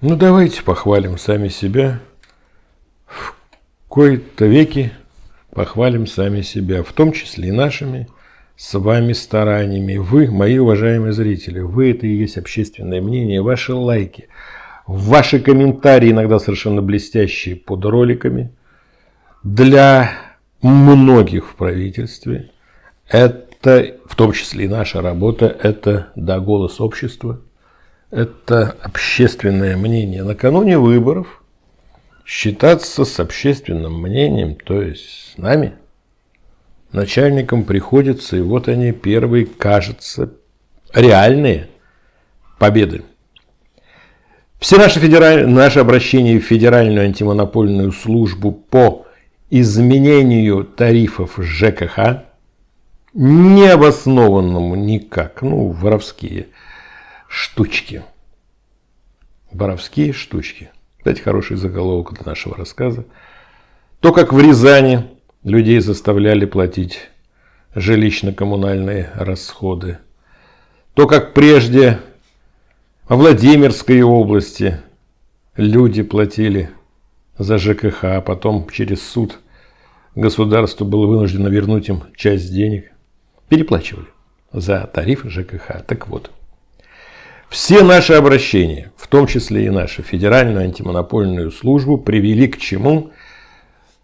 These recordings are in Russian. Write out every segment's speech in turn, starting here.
Ну, давайте похвалим сами себя. В кои-то веки похвалим сами себя, в том числе и нашими с вами стараниями. Вы, мои уважаемые зрители, вы это и есть общественное мнение, ваши лайки, ваши комментарии, иногда совершенно блестящие под роликами, для многих в правительстве. Это, в том числе и наша работа, это, да, голос общества – это общественное мнение. Накануне выборов, считаться с общественным мнением, то есть с нами, начальникам приходится, и вот они первые, кажется, реальные победы. Все наши, федераль... наши обращения в Федеральную антимонопольную службу по изменению тарифов ЖКХ, необоснованному никак, ну, воровские – штучки. Боровские штучки. Кстати, хороший заголовок для нашего рассказа. То, как в Рязани людей заставляли платить жилищно-коммунальные расходы. То, как прежде во Владимирской области люди платили за ЖКХ, а потом через суд государство было вынуждено вернуть им часть денег. Переплачивали за тарифы ЖКХ. Так вот, все наши обращения, в том числе и нашу Федеральную антимонопольную службу, привели к чему?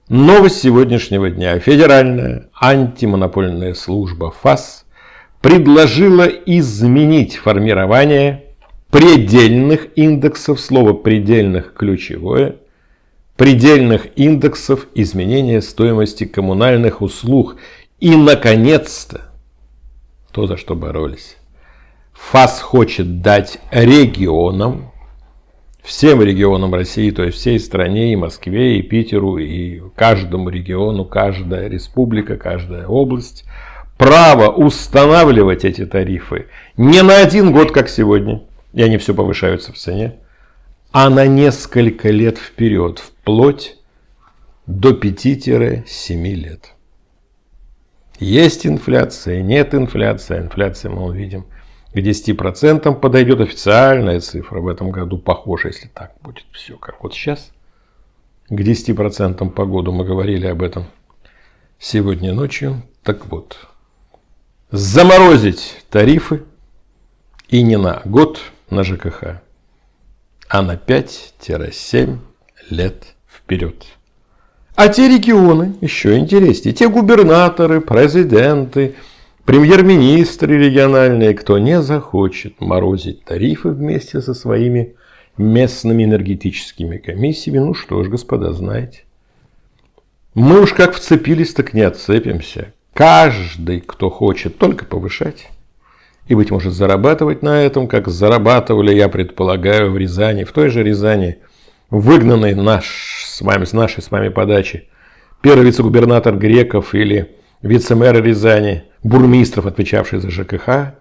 Новость сегодняшнего дня. Федеральная антимонопольная служба ФАС предложила изменить формирование предельных индексов, слово предельных ключевое, предельных индексов изменения стоимости коммунальных услуг. И, наконец-то, то, за что боролись ФАС хочет дать регионам, всем регионам России, то есть всей стране, и Москве, и Питеру, и каждому региону, каждая республика, каждая область, право устанавливать эти тарифы не на один год, как сегодня, и они все повышаются в цене, а на несколько лет вперед, вплоть до 5-7 лет. Есть инфляция, нет инфляции, инфляция мы увидим к 10% подойдет официальная цифра в этом году, похоже, если так будет все, как вот сейчас. К 10% по году мы говорили об этом сегодня ночью. Так вот, заморозить тарифы и не на год на ЖКХ, а на 5-7 лет вперед. А те регионы еще интереснее. Те губернаторы, президенты, Премьер-министры региональные, кто не захочет морозить тарифы вместе со своими местными энергетическими комиссиями, ну что ж, господа, знаете. Мы уж как вцепились, так не отцепимся. Каждый, кто хочет только повышать и, быть может, зарабатывать на этом, как зарабатывали, я предполагаю, в Рязани, в той же Рязани, выгнанный наш, с, вами, с нашей с вами подачи, первый вице-губернатор Греков или вице-мэр Рязани – бурмистров, отвечавший за ЖКХ,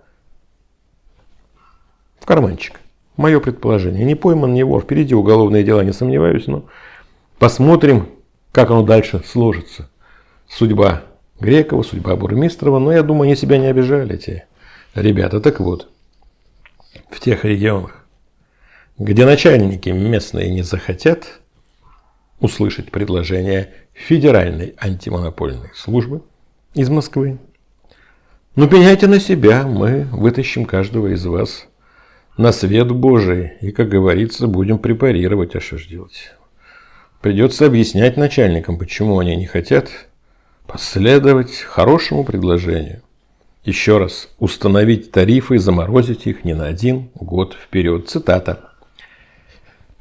в карманчик. Мое предположение. Не пойман, не вор. Впереди уголовные дела, не сомневаюсь, но посмотрим, как оно дальше сложится. Судьба Грекова, судьба Бурмистрова. Но я думаю, они себя не обижали, эти ребята. Так вот, в тех регионах, где начальники местные не захотят услышать предложение Федеральной антимонопольной службы из Москвы, ну, пеняйте на себя, мы вытащим каждого из вас на свет Божий и, как говорится, будем препарировать, а что ж делать? Придется объяснять начальникам, почему они не хотят последовать хорошему предложению. Еще раз, установить тарифы и заморозить их не на один год вперед. Цитата.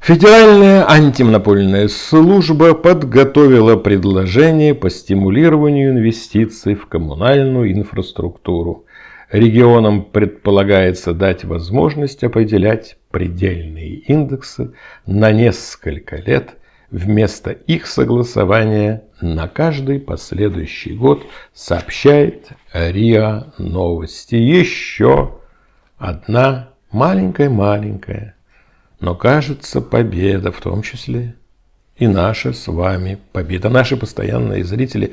Федеральная антимонопольная служба подготовила предложение по стимулированию инвестиций в коммунальную инфраструктуру. Регионам предполагается дать возможность определять предельные индексы на несколько лет вместо их согласования на каждый последующий год, сообщает РИА Новости. Еще одна маленькая-маленькая но кажется, победа в том числе и наша с вами победа. Наши постоянные зрители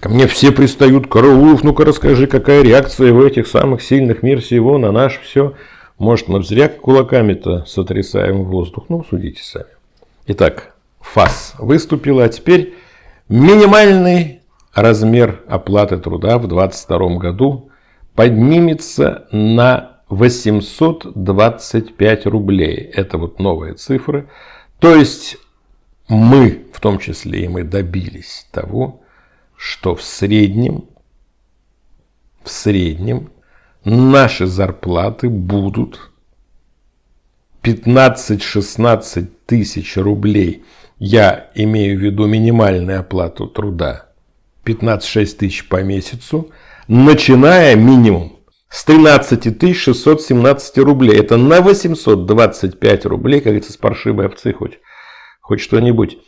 ко мне все пристают. Караулов, ну-ка расскажи, какая реакция в этих самых сильных мир всего на наш все Может, мы зря кулаками-то сотрясаем воздух? Ну, судите сами. Итак, ФАС выступила, а теперь минимальный размер оплаты труда в 2022 году поднимется на 825 рублей. Это вот новые цифры. То есть мы, в том числе и мы, добились того, что в среднем, в среднем наши зарплаты будут 15-16 тысяч рублей. Я имею в виду минимальную оплату труда. 15-6 тысяч по месяцу, начиная минимум с 13 617 рублей. Это на 825 рублей, как говорится, с паршивой овцы хоть, хоть что-нибудь.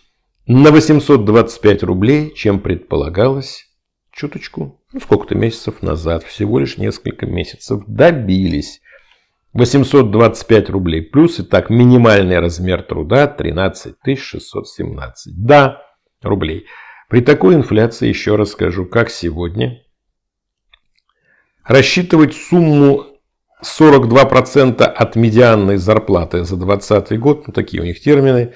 На 825 рублей, чем предполагалось, чуточку, ну сколько-то месяцев назад, всего лишь несколько месяцев, добились. 825 рублей плюс, и так минимальный размер труда 13 617. Да, рублей. При такой инфляции, еще раз скажу, как сегодня, рассчитывать сумму 42% от медианной зарплаты за 2020 год, ну такие у них термины,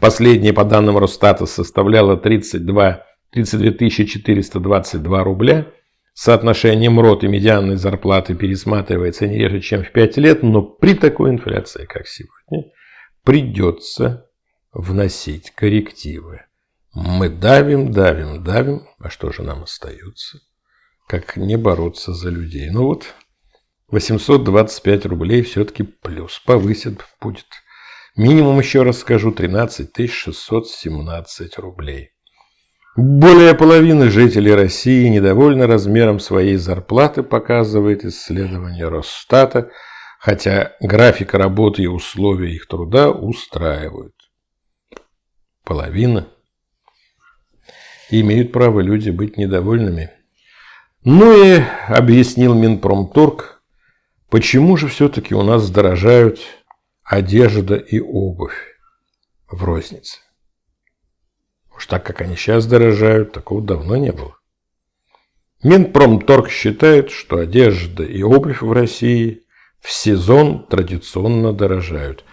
последние по данным Росстата составляла 32, 32 422 рубля, соотношение МРОТ и медианной зарплаты пересматривается не реже, чем в 5 лет, но при такой инфляции, как сегодня, придется вносить коррективы. Мы давим, давим, давим, а что же нам остается? Как не бороться за людей. Ну вот, 825 рублей все-таки плюс. Повысит будет. Минимум, еще раз скажу, 13 617 рублей. Более половины жителей России недовольны размером своей зарплаты, показывает исследование Росстата, хотя график работы и условия их труда устраивают. Половина. имеют право люди быть недовольными. Ну и объяснил Минпромторг, почему же все-таки у нас дорожают одежда и обувь в рознице. Уж так, как они сейчас дорожают, такого давно не было. Минпромторг считает, что одежда и обувь в России в сезон традиционно дорожают.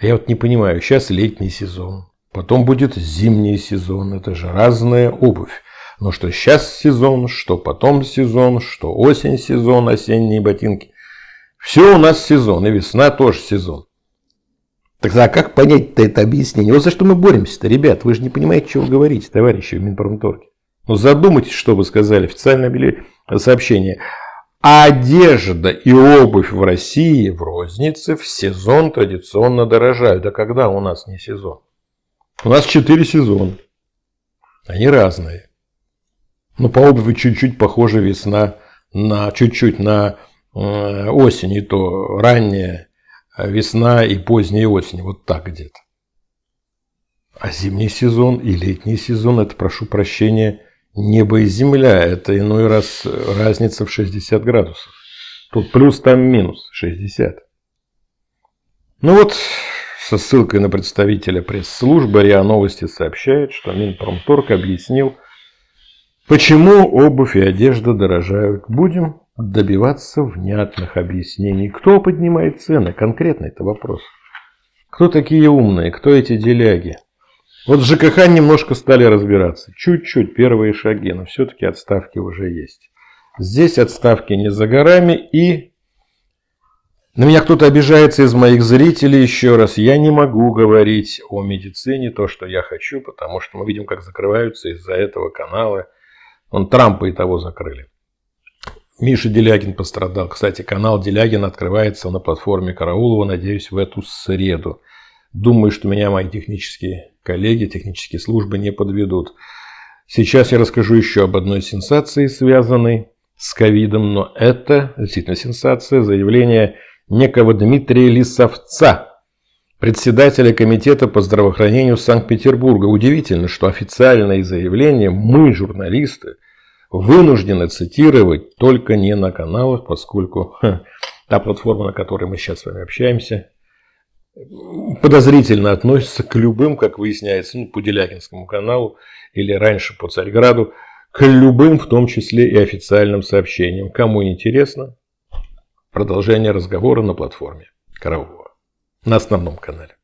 А я вот не понимаю, сейчас летний сезон, потом будет зимний сезон, это же разная обувь. Но что сейчас сезон, что потом сезон, что осень сезон, осенние ботинки. Все у нас сезон, и весна тоже сезон. Тогда а как понять-то это объяснение? Вот за что мы боремся-то, ребят? Вы же не понимаете, что вы говорите, товарищи в Минпромторге. Ну задумайтесь, что вы сказали. Официальное сообщение. Одежда и обувь в России в рознице в сезон традиционно дорожают. А когда у нас не сезон? У нас четыре сезона. Они разные. Ну, по обуви чуть-чуть похожа весна на чуть-чуть на э, осень, и то ранняя весна и поздняя осень, вот так где-то. А зимний сезон и летний сезон, это, прошу прощения, небо и земля, это иной раз разница в 60 градусов. Тут плюс, там минус 60. Ну вот, со ссылкой на представителя пресс-службы РИА Новости сообщает, что Минпромторг объяснил, Почему обувь и одежда дорожают? Будем добиваться внятных объяснений. Кто поднимает цены? Конкретно это вопрос. Кто такие умные? Кто эти деляги? Вот с ЖКХ немножко стали разбираться. Чуть-чуть первые шаги, но все-таки отставки уже есть. Здесь отставки не за горами и... На меня кто-то обижается из моих зрителей еще раз. Я не могу говорить о медицине то, что я хочу, потому что мы видим, как закрываются из-за этого каналы он Трампа и того закрыли. Миша Делягин пострадал. Кстати, канал Делягин открывается на платформе Караулова, надеюсь, в эту среду. Думаю, что меня мои технические коллеги, технические службы не подведут. Сейчас я расскажу еще об одной сенсации, связанной с ковидом, но это действительно сенсация, заявление некого Дмитрия Лисовца, председателя Комитета по здравоохранению Санкт-Петербурга. Удивительно, что официальные заявления мы, журналисты, вынуждены цитировать только не на каналах, поскольку ха, та платформа, на которой мы сейчас с вами общаемся, подозрительно относится к любым, как выясняется, ну, по Делягинскому каналу или раньше по Царьграду, к любым, в том числе и официальным сообщениям. Кому интересно, Продолжение разговора на платформе Караулова. На основном канале.